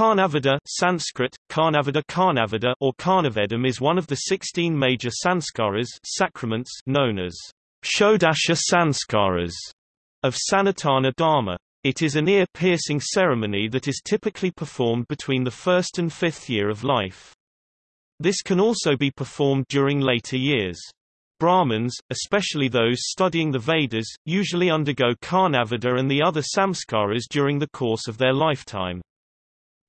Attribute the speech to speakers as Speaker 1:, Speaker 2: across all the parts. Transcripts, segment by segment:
Speaker 1: Karnavedha Sanskrit, Karnavedha Karnavada or Karnavedam is one of the 16 major sanskaras sacraments known as Shodasha Sanskaras of Sanatana Dharma. It is an ear-piercing ceremony that is typically performed between the first and fifth year of life. This can also be performed during later years. Brahmins, especially those studying the Vedas, usually undergo Karnavedha and the other samskaras during the course of their lifetime.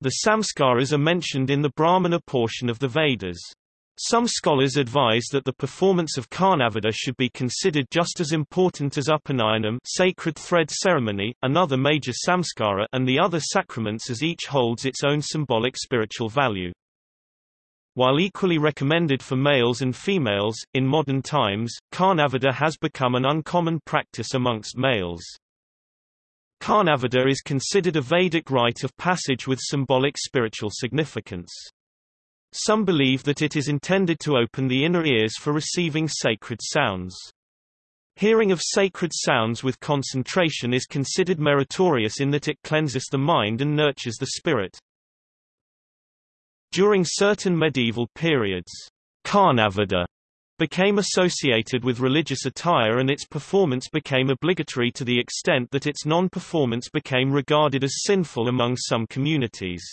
Speaker 1: The samskaras are mentioned in the Brahmana portion of the Vedas. Some scholars advise that the performance of Karnavedha should be considered just as important as Upanayana sacred thread ceremony, another major samskara and the other sacraments as each holds its own symbolic spiritual value. While equally recommended for males and females, in modern times, Karnavedha has become an uncommon practice amongst males. Karnavedha is considered a Vedic rite of passage with symbolic spiritual significance. Some believe that it is intended to open the inner ears for receiving sacred sounds. Hearing of sacred sounds with concentration is considered meritorious in that it cleanses the mind and nurtures the spirit. During certain medieval periods, Karnavedha became associated with religious attire and its performance became obligatory to the extent that its non-performance became regarded as sinful among some communities.